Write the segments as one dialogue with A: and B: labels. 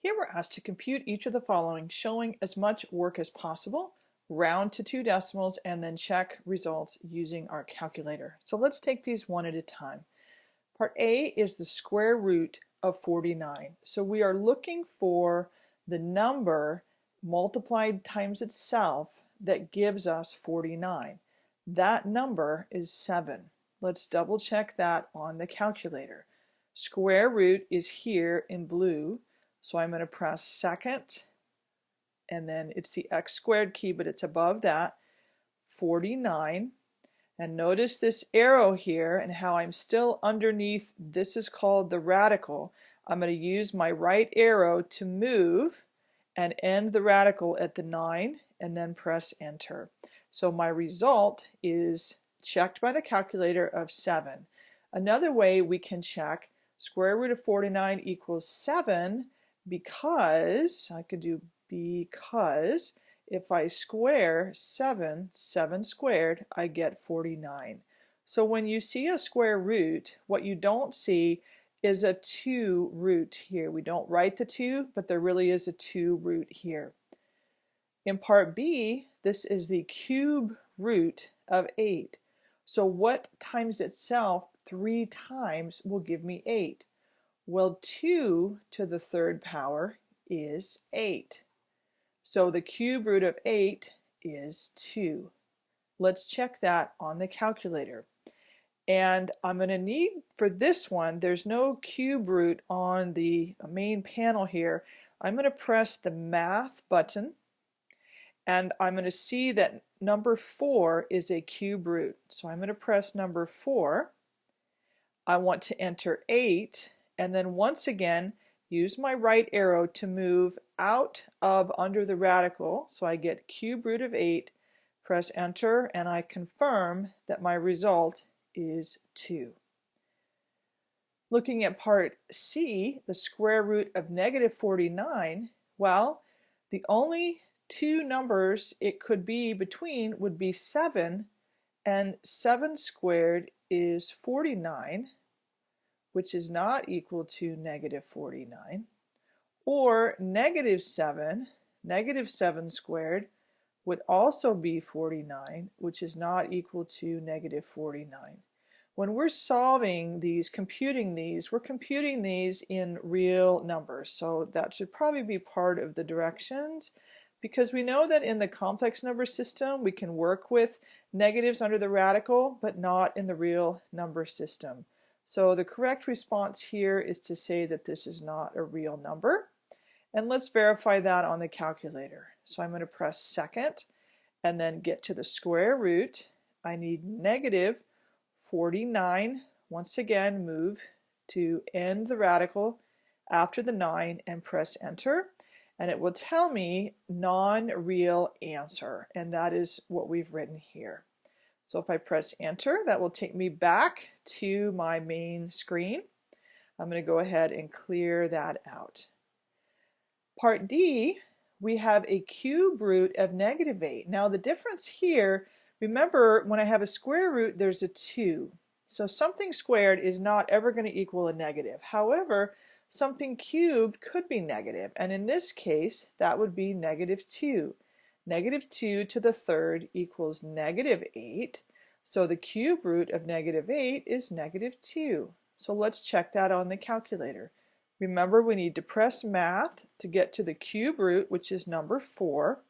A: Here we're asked to compute each of the following, showing as much work as possible, round to two decimals, and then check results using our calculator. So let's take these one at a time. Part A is the square root of 49. So we are looking for the number multiplied times itself that gives us 49. That number is 7. Let's double check that on the calculator. Square root is here in blue so I'm going to press second, and then it's the x squared key, but it's above that, 49. And notice this arrow here and how I'm still underneath, this is called the radical. I'm going to use my right arrow to move and end the radical at the 9 and then press enter. So my result is checked by the calculator of 7. Another way we can check square root of 49 equals 7 because, I could do because, if I square 7, 7 squared, I get 49. So when you see a square root, what you don't see is a 2 root here. We don't write the 2, but there really is a 2 root here. In part B, this is the cube root of 8. So what times itself 3 times will give me 8? Well, 2 to the third power is 8. So the cube root of 8 is 2. Let's check that on the calculator. And I'm going to need, for this one, there's no cube root on the main panel here. I'm going to press the Math button, and I'm going to see that number 4 is a cube root. So I'm going to press number 4. I want to enter 8, and then once again use my right arrow to move out of under the radical so I get cube root of 8 press enter and I confirm that my result is 2. Looking at part C, the square root of negative 49, well, the only two numbers it could be between would be 7 and 7 squared is 49 which is not equal to negative 49, or negative 7, negative 7 squared would also be 49, which is not equal to negative 49. When we're solving these, computing these, we're computing these in real numbers, so that should probably be part of the directions because we know that in the complex number system we can work with negatives under the radical but not in the real number system. So the correct response here is to say that this is not a real number. And let's verify that on the calculator. So I'm going to press second and then get to the square root. I need negative 49. Once again, move to end the radical after the 9 and press enter. And it will tell me non-real answer. And that is what we've written here. So if I press enter, that will take me back to my main screen. I'm going to go ahead and clear that out. Part D, we have a cube root of negative 8. Now the difference here, remember when I have a square root, there's a 2. So something squared is not ever going to equal a negative. However, something cubed could be negative, and in this case, that would be negative 2. Negative 2 to the third equals negative 8. So the cube root of negative 8 is negative 2. So let's check that on the calculator. Remember we need to press math to get to the cube root which is number 4.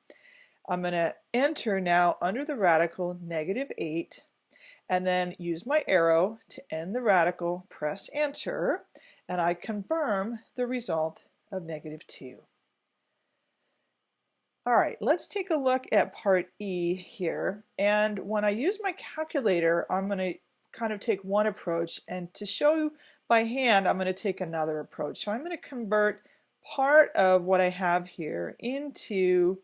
A: I'm going to enter now under the radical negative 8 and then use my arrow to end the radical, press enter, and I confirm the result of negative 2. All right, let's take a look at part E here. And when I use my calculator, I'm going to kind of take one approach. And to show you by hand, I'm going to take another approach. So I'm going to convert part of what I have here into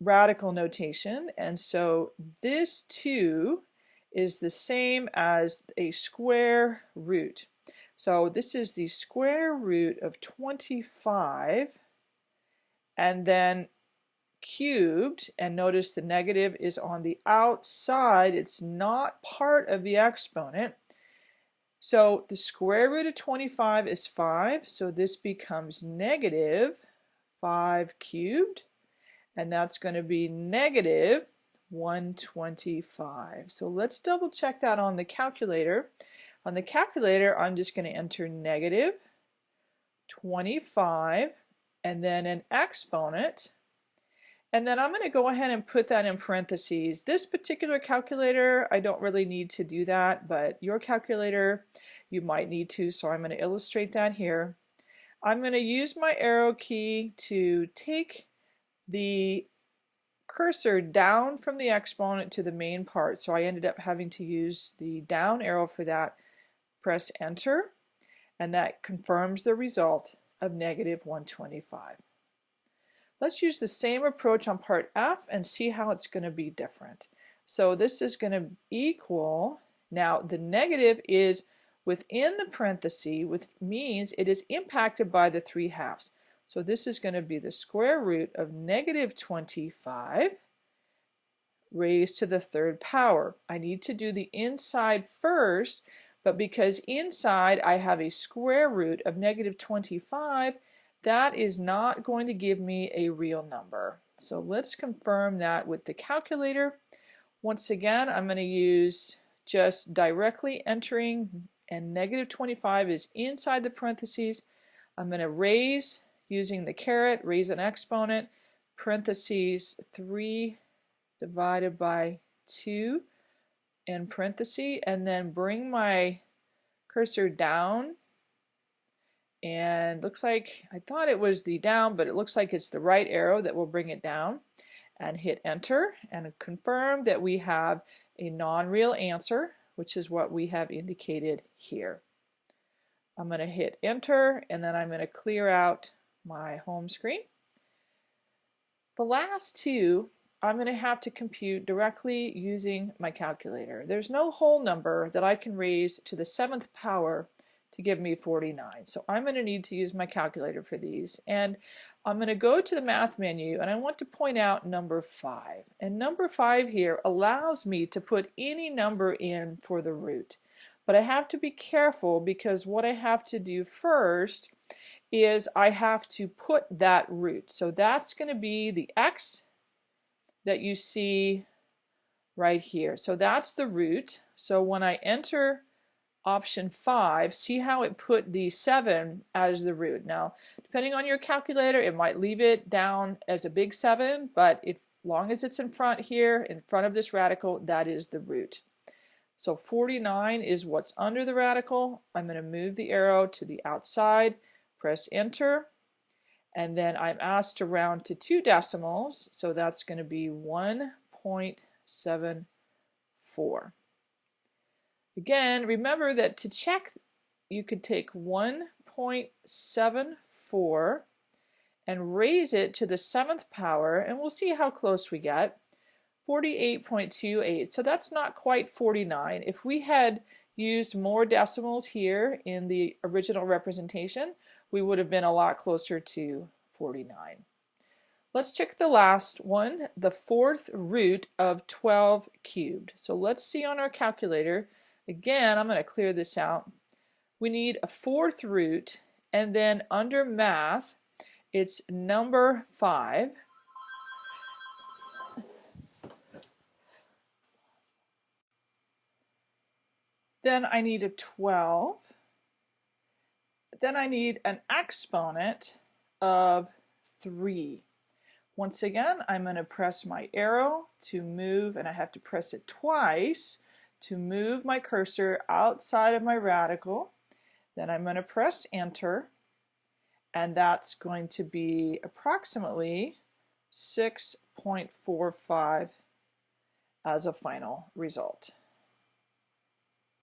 A: radical notation. And so this 2 is the same as a square root. So this is the square root of 25 and then cubed and notice the negative is on the outside it's not part of the exponent So the square root of 25 is 5, so this becomes negative 5 cubed, and that's going to be negative 125. So let's double check that on the calculator. On the calculator, I'm just going to enter negative 25 and then an exponent. And then I'm going to go ahead and put that in parentheses. This particular calculator, I don't really need to do that, but your calculator, you might need to, so I'm going to illustrate that here. I'm going to use my arrow key to take the cursor down from the exponent to the main part. So I ended up having to use the down arrow for that. Press enter and that confirms the result of negative 125. Let's use the same approach on part F and see how it's going to be different. So this is going to equal, now the negative is within the parenthesis, which means it is impacted by the 3 halves. So this is going to be the square root of negative 25 raised to the third power. I need to do the inside first but because inside I have a square root of negative 25, that is not going to give me a real number. So let's confirm that with the calculator. Once again, I'm going to use just directly entering and negative 25 is inside the parentheses. I'm going to raise using the caret, raise an exponent, parentheses 3 divided by 2 in parenthesis and then bring my cursor down and looks like I thought it was the down but it looks like it's the right arrow that will bring it down and hit enter and confirm that we have a non-real answer which is what we have indicated here. I'm going to hit enter and then I'm going to clear out my home screen. The last two I'm going to have to compute directly using my calculator. There's no whole number that I can raise to the seventh power to give me 49. So I'm going to need to use my calculator for these. And I'm going to go to the math menu and I want to point out number 5. And number 5 here allows me to put any number in for the root. But I have to be careful because what I have to do first is I have to put that root. So that's going to be the x that you see right here. So that's the root. So when I enter option 5, see how it put the 7 as the root. Now, depending on your calculator, it might leave it down as a big 7, but if long as it's in front here, in front of this radical, that is the root. So 49 is what's under the radical. I'm going to move the arrow to the outside, press enter, and then I'm asked to round to two decimals, so that's going to be 1.74. Again, remember that to check, you could take 1.74 and raise it to the seventh power, and we'll see how close we get. 48.28, so that's not quite 49. If we had used more decimals here in the original representation, we would have been a lot closer to 49. Let's check the last one, the fourth root of 12 cubed. So let's see on our calculator. Again, I'm going to clear this out. We need a fourth root, and then under math, it's number 5. Then I need a 12 then I need an exponent of 3. Once again, I'm going to press my arrow to move, and I have to press it twice to move my cursor outside of my radical. Then I'm going to press enter, and that's going to be approximately 6.45 as a final result.